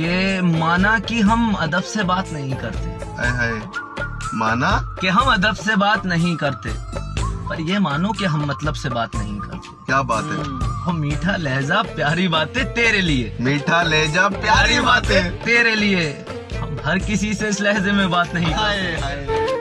कि माना कि हम अदब से बात नहीं करते। हाय हाय। माना? कि हम अदब से बात नहीं करते। पर ये मानो कि हम मतलब से बात नहीं करते। क्या बात है? हम्म। हम मीठा लहजा प्यारी बातें तेरे लिए। मीठा लहजा प्यारी बातें तेरे लिए। हम हर किसी से इस लहजे में बात नहीं करते। हाय हाय।